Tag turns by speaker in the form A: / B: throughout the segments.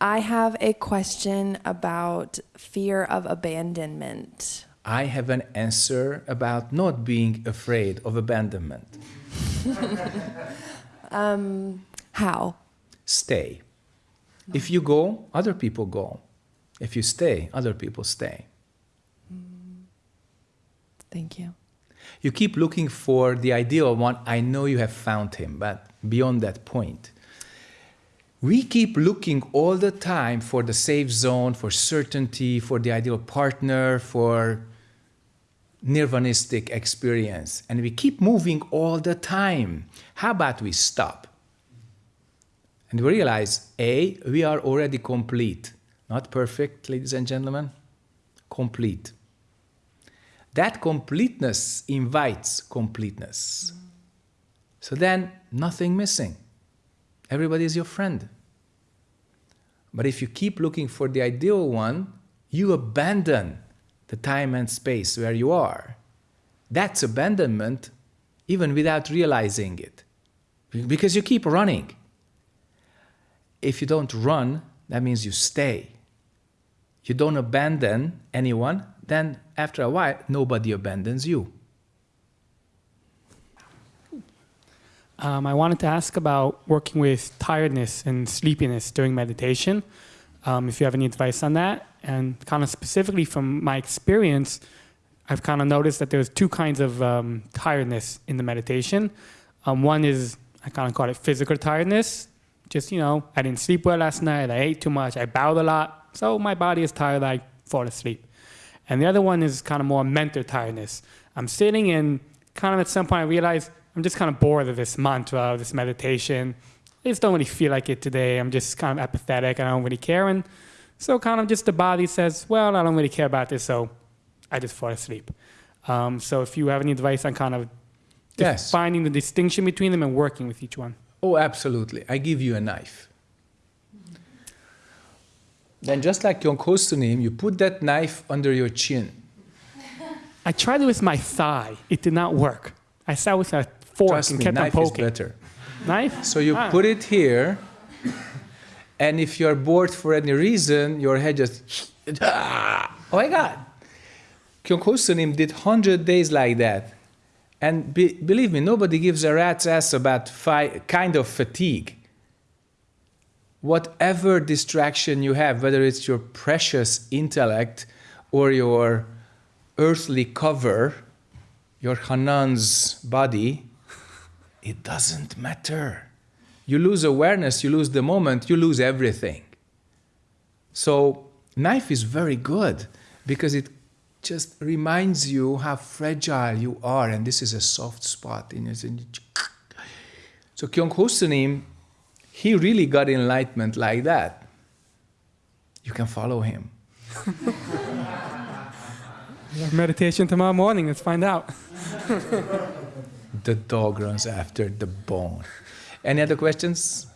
A: I have a question about fear of abandonment.
B: I have an answer about not being afraid of abandonment.
A: um, how?
B: Stay. If you go, other people go. If you stay, other people stay.
A: Thank you.
B: You keep looking for the ideal one. I know you have found him, but beyond that point. We keep looking all the time for the safe zone, for certainty, for the ideal partner, for nirvanistic experience. And we keep moving all the time. How about we stop? And we realize, A, we are already complete. Not perfect, ladies and gentlemen, complete. That completeness invites completeness. So then, nothing missing. Everybody is your friend. But if you keep looking for the ideal one, you abandon the time and space where you are. That's abandonment even without realizing it. Because you keep running. If you don't run, that means you stay. You don't abandon anyone, then after a while, nobody abandons you.
C: Um, I wanted to ask about working with tiredness and sleepiness during meditation. Um, if you have any advice on that, and kind of specifically from my experience, I've kind of noticed that there's two kinds of um, tiredness in the meditation. Um, one is I kind of call it physical tiredness. Just you know, I didn't sleep well last night. I ate too much. I bowed a lot, so my body is tired. I fall asleep. And the other one is kind of more mental tiredness. I'm sitting and kind of at some point I realize I'm just kind of bored of this mantra, this meditation. I just don't really feel like it today. I'm just kind of apathetic and I don't really care. And so kind of just the body says, well, I don't really care about this, so I just fall asleep. Um, so if you have any advice on kind of
B: yes.
C: finding the distinction between them and working with each one.
B: Oh, absolutely. I give you a knife. Then just like Kyung Kosunim, you put that knife under your chin.
C: I tried it with my thigh. It did not work. I sat with a and
B: me, knife is better.
C: Knife?
B: So you
C: Ah.
B: put it here, and if you're bored for any reason, your head just, ah, oh my God. Kyung Kosunim did 100 days like that. And be, believe me, nobody gives a rat's ass about fi- kind of fatigue. Whatever distraction you have, whether it's your precious intellect or your earthly cover, your Hanan's body, it doesn't matter. You lose awareness, you lose the moment, you lose everything. So, knife is very good because it just reminds you how fragile you are, and this is a soft spot in your. So, Kyung Hosunim, he really got enlightenment like that. You can follow him.
C: Meditation tomorrow morning. Let's find out.
B: The dog runs after the bone. Any other questions?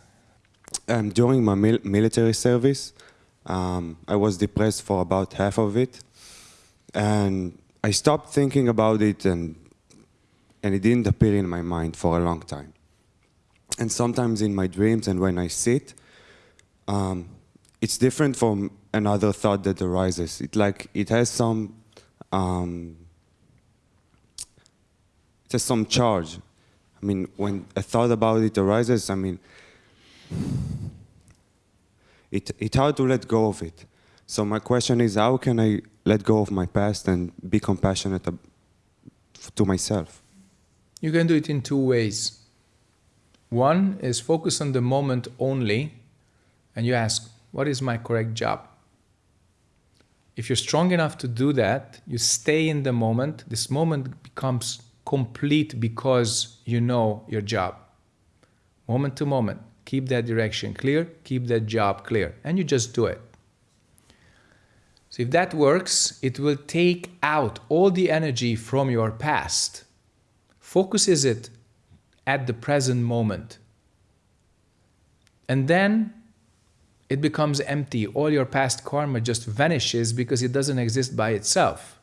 D: Um, during my mil military service, um, I was depressed for about half of it, and I stopped thinking about it, and and it didn't appear in my mind for a long time. And sometimes in my dreams, and when I sit, um, it's different from another thought that arises. It like it has some um, has some charge. I mean, when a thought about it arises, I mean, it, it's hard to let go of it. So my question is, how can I let go of my past and be compassionate to myself?
B: You can do it in two ways. One is focus on the moment only, and you ask, what is my correct job? If you're strong enough to do that, you stay in the moment. This moment becomes complete because you know your job. Moment to moment, keep that direction clear, keep that job clear, and you just do it. So if that works, it will take out all the energy from your past focuses it at the present moment. And then it becomes empty. All your past karma just vanishes because it doesn't exist by itself.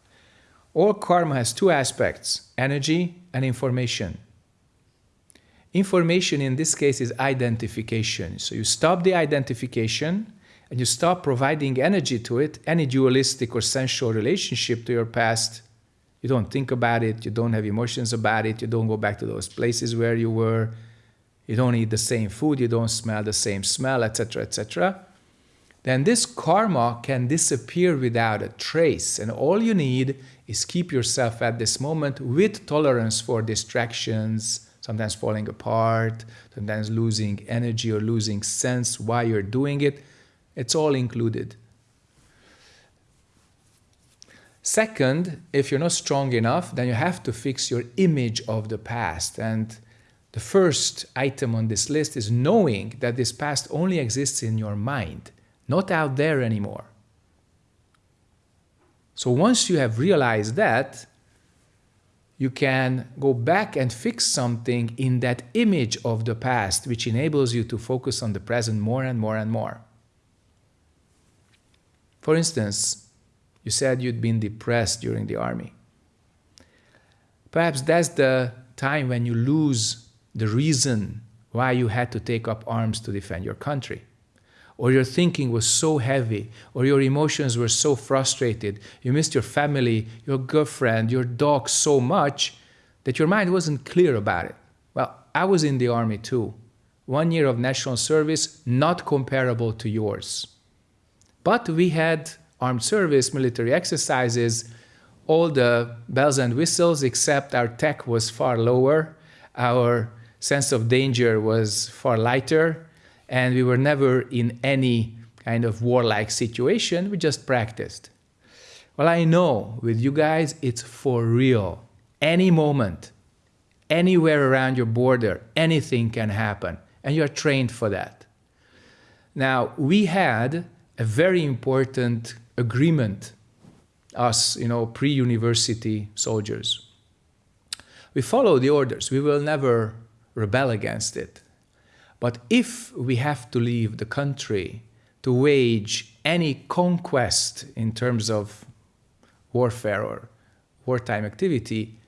B: All karma has two aspects energy and information. Information in this case is identification. So you stop the identification and you stop providing energy to it, any dualistic or sensual relationship to your past, you don't think about it, you don't have emotions about it, you don't go back to those places where you were, you don't eat the same food, you don't smell the same smell, etc., etc., then this karma can disappear without a trace. And all you need is keep yourself at this moment with tolerance for distractions, sometimes falling apart, sometimes losing energy or losing sense why you're doing it. It's all included. Second, if you're not strong enough, then you have to fix your image of the past. And the first item on this list is knowing that this past only exists in your mind not out there anymore. So once you have realized that, you can go back and fix something in that image of the past, which enables you to focus on the present more and more and more. For instance, you said you'd been depressed during the army. Perhaps that's the time when you lose the reason why you had to take up arms to defend your country or your thinking was so heavy, or your emotions were so frustrated, you missed your family, your girlfriend, your dog so much that your mind wasn't clear about it. Well, I was in the army too. One year of national service, not comparable to yours. But we had armed service, military exercises, all the bells and whistles, except our tech was far lower, our sense of danger was far lighter, and we were never in any kind of warlike situation, we just practiced. Well, I know with you guys, it's for real. Any moment, anywhere around your border, anything can happen, and you're trained for that. Now, we had a very important agreement, us, you know, pre-university soldiers. We follow the orders. We will never rebel against it. But if we have to leave the country to wage any conquest in terms of warfare or wartime activity,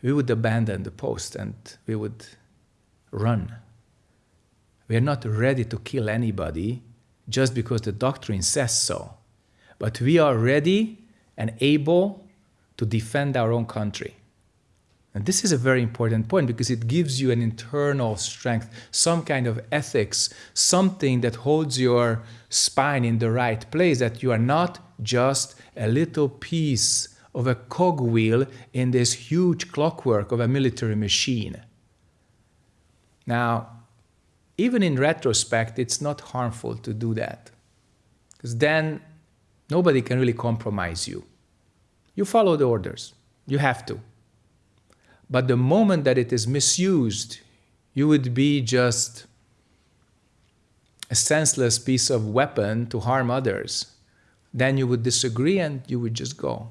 B: we would abandon the post and we would run. We are not ready to kill anybody just because the doctrine says so. But we are ready and able to defend our own country. And this is a very important point because it gives you an internal strength, some kind of ethics, something that holds your spine in the right place, that you are not just a little piece of a cogwheel in this huge clockwork of a military machine. Now, even in retrospect, it's not harmful to do that. Because then nobody can really compromise you. You follow the orders. You have to. But the moment that it is misused, you would be just a senseless piece of weapon to harm others. Then you would disagree and you would just go.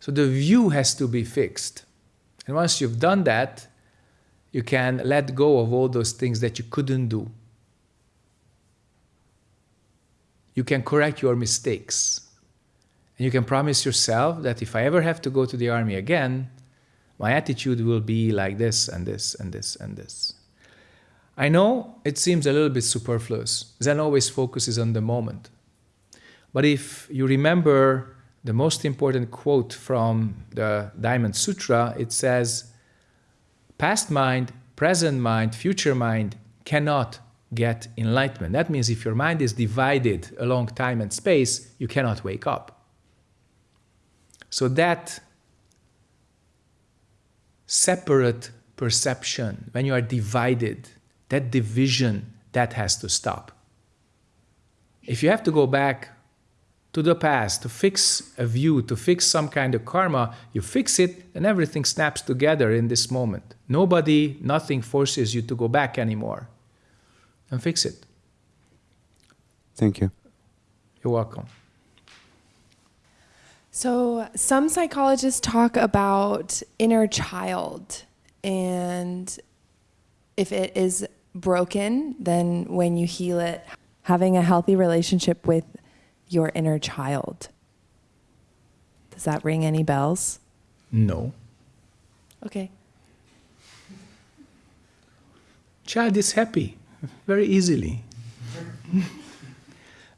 B: So the view has to be fixed. And once you've done that, you can let go of all those things that you couldn't do. You can correct your mistakes. And you can promise yourself that if I ever have to go to the army again, my attitude will be like this and this and this and this. I know it seems a little bit superfluous. Zen always focuses on the moment. But if you remember the most important quote from the Diamond Sutra, it says, past mind, present mind, future mind cannot get enlightenment. That means if your mind is divided along time and space, you cannot wake up. So that separate perception, when you are divided, that division, that has to stop. If you have to go back to the past to fix a view, to fix some kind of karma, you fix it and everything snaps together in this moment. Nobody, nothing forces you to go back anymore. And fix it.
D: Thank you.
B: You're welcome.
A: So, some psychologists talk about inner child, and if it is broken, then when you heal it, having a healthy relationship with your inner child. Does that ring any bells?
B: No.
A: Okay.
B: Child is happy very easily.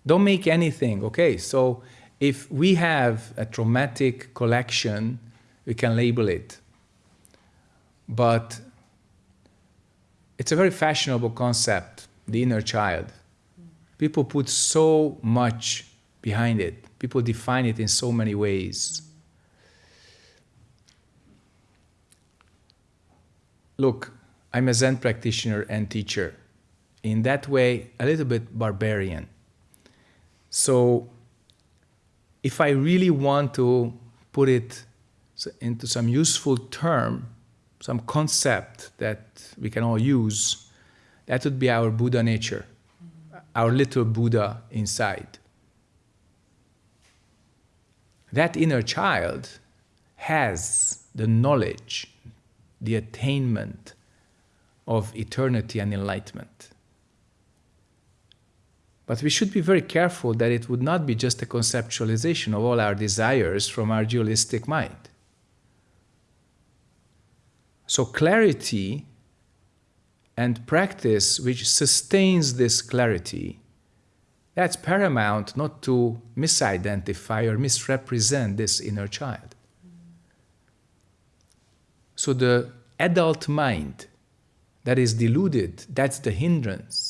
B: Don't make anything, okay? So if we have a traumatic collection, we can label it. But it's a very fashionable concept, the inner child. People put so much behind it. People define it in so many ways. Look, I'm a Zen practitioner and teacher. In that way, a little bit barbarian. So if I really want to put it into some useful term, some concept that we can all use, that would be our Buddha nature, our little Buddha inside. That inner child has the knowledge, the attainment of eternity and enlightenment. But we should be very careful that it would not be just a conceptualization of all our desires from our dualistic mind. So, clarity and practice which sustains this clarity, that's paramount not to misidentify or misrepresent this inner child. So, the adult mind that is deluded, that's the hindrance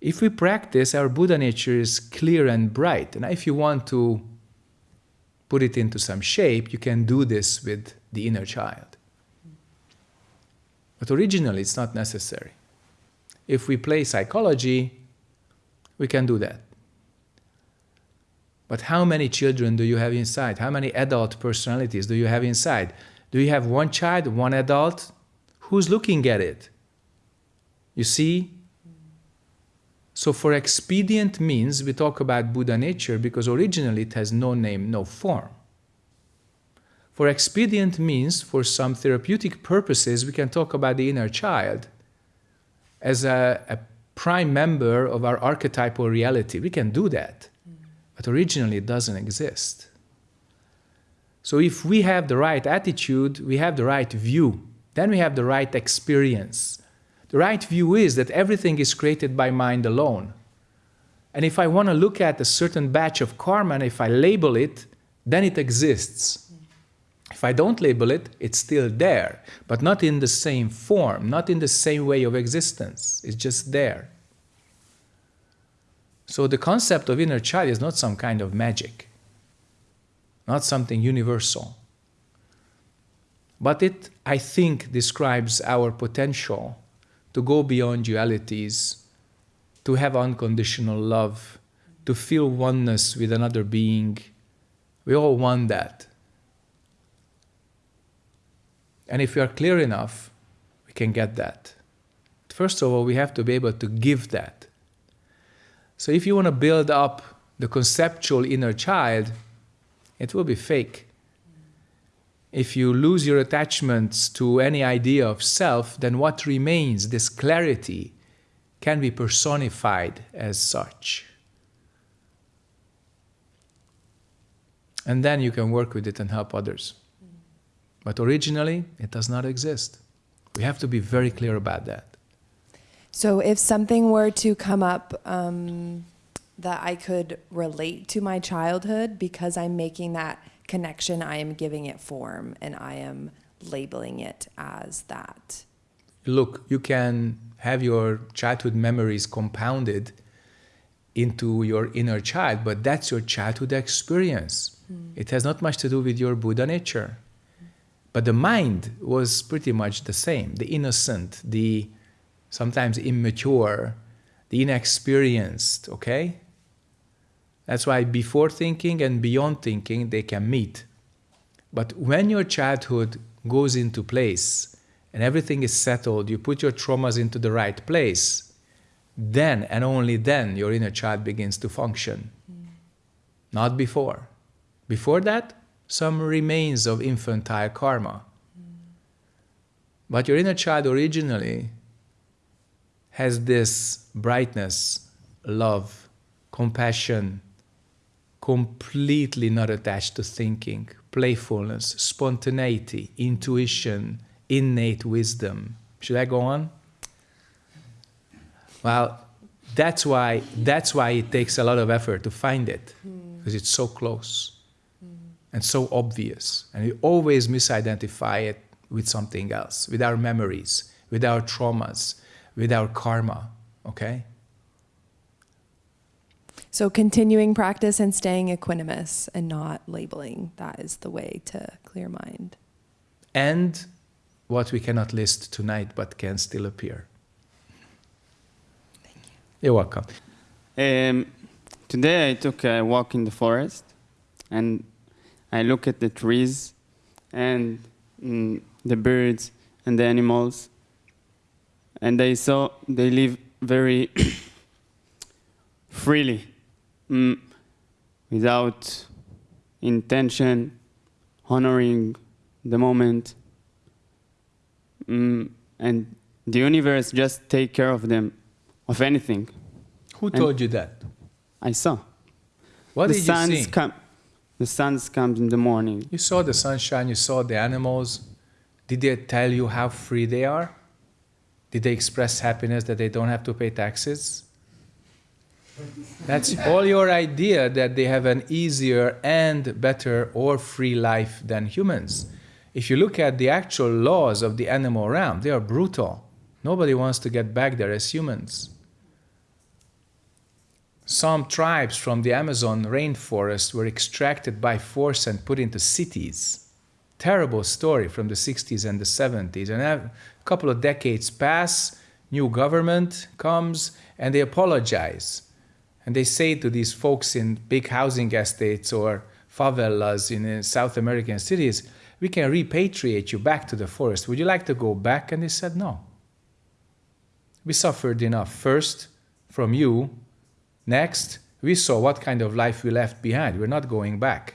B: if we practice, our Buddha nature is clear and bright. And if you want to put it into some shape, you can do this with the inner child. But originally, it's not necessary. If we play psychology, we can do that. But how many children do you have inside? How many adult personalities do you have inside? Do you have one child, one adult? Who's looking at it? You see, so for expedient means, we talk about Buddha nature because originally it has no name, no form. For expedient means, for some therapeutic purposes, we can talk about the inner child as a, a prime member of our archetypal reality. We can do that, but originally it doesn't exist. So if we have the right attitude, we have the right view, then we have the right experience. The right view is that everything is created by mind alone. And if I want to look at a certain batch of karma and if I label it, then it exists. If I don't label it, it's still there, but not in the same form, not in the same way of existence. It's just there. So the concept of inner child is not some kind of magic, not something universal. But it, I think, describes our potential to go beyond dualities, to have unconditional love, to feel oneness with another being. We all want that. And if we are clear enough, we can get that. First of all, we have to be able to give that. So if you want to build up the conceptual inner child, it will be fake if you lose your attachments to any idea of self, then what remains, this clarity, can be personified as such. And then you can work with it and help others. But originally, it does not exist. We have to be very clear about that.
A: So, if something were to come up um, that I could relate to my childhood because I'm making that connection, I am giving it form and I am labeling it as that.
B: Look, you can have your childhood memories compounded into your inner child, but that's your childhood experience. Mm. It has not much to do with your Buddha nature. But the mind was pretty much the same the innocent, the sometimes immature, the inexperienced, okay? That's why before thinking and beyond thinking, they can meet. But when your childhood goes into place and everything is settled, you put your traumas into the right place, then and only then your inner child begins to function. Mm. Not before. Before that, some remains of infantile karma. Mm. But your inner child originally has this brightness, love, compassion, completely not attached to thinking, playfulness, spontaneity, intuition, innate wisdom. Should I go on? Well, That's why, that's why it takes a lot of effort to find it, hmm. because it's so close and so obvious. And we always misidentify it with something else, with our memories, with our traumas, with our karma, okay?
A: So continuing practice and staying equanimous and not labeling, that is the way to clear mind.
B: And what we cannot list tonight but can still appear.
A: Thank you.
B: You're welcome.
E: Um, today I took a walk in the forest and I look at the trees and mm, the birds and the animals and I saw they live very freely mm, without intention, honoring the moment. Mm, and the universe just take care of them, of anything.
B: Who
E: And-
B: told you that?
E: I saw.
B: What
E: the
B: did you
E: suns
B: see?
E: come. The suns comes in the morning.
B: You saw the sunshine, you saw the animals. Did they tell you how free they are? Did they express happiness that they don't have to pay taxes? That's all your idea that they have an easier and better or free life than humans. If you look at the actual laws of the animal realm, they are brutal. Nobody wants to get back there as humans. Some tribes from the Amazon rainforest were extracted by force and put into cities. Terrible story from the 60s and the 70s. And a couple of decades pass, new government comes, and they apologize. And they say to these folks in big housing estates or favelas in uh, South American cities, we can repatriate you back to the forest. Would you like to go back? And they said, no. We suffered enough. First, from you, Next, we saw what kind of life we left behind. We're not going back.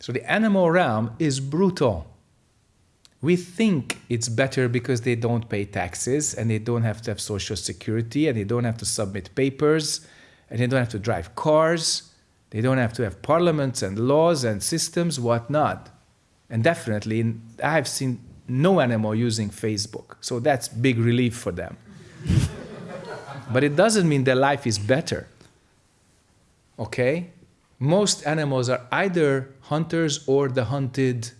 B: So the animal realm is brutal. We think it's better because they don't pay taxes and they don't have to have social security and they don't have to submit papers and they don't have to drive cars. They don't have to have parliaments and laws and systems, whatnot. And definitely, I've seen no animal using Facebook. So that's big relief for them. But it doesn't mean their life is better. Okay? Most animals are either hunters or the hunted.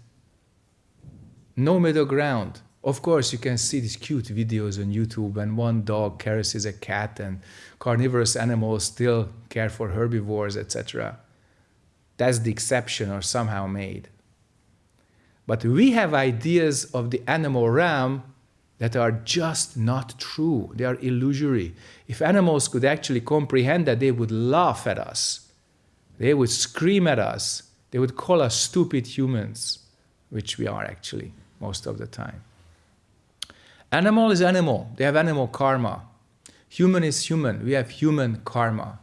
B: No middle ground. Of course, you can see these cute videos on YouTube, and one dog caresses a cat, and carnivorous animals still care for herbivores, etc. That's the exception, or somehow made. But we have ideas of the animal realm that are just not true. They are illusory. If animals could actually comprehend that, they would laugh at us. They would scream at us. They would call us stupid humans, which we are actually most of the time. Animal is animal. They have animal karma. Human is human. We have human karma.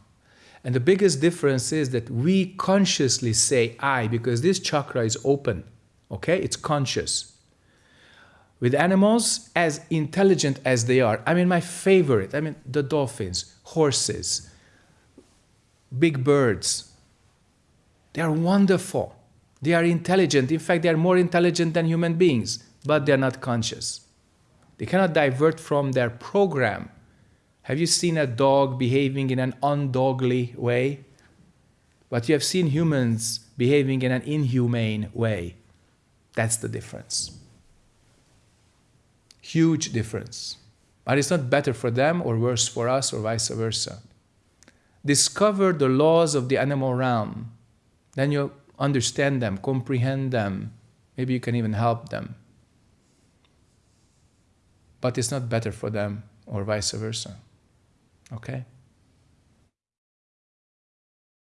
B: And the biggest difference is that we consciously say I because this chakra is open. Okay? It's conscious with animals as intelligent as they are. I mean, my favorite, I mean, the dolphins, horses, big birds. They are wonderful. They are intelligent. In fact, they are more intelligent than human beings, but they are not conscious. They cannot divert from their program. Have you seen a dog behaving in an undogly way? But you have seen humans behaving in an inhumane way. That's the difference. Huge difference. But it's not better for them or worse for us or vice versa. Discover the laws of the animal realm. Then you understand them, comprehend them. Maybe you can even help them. But it's not better for them or vice versa. Okay?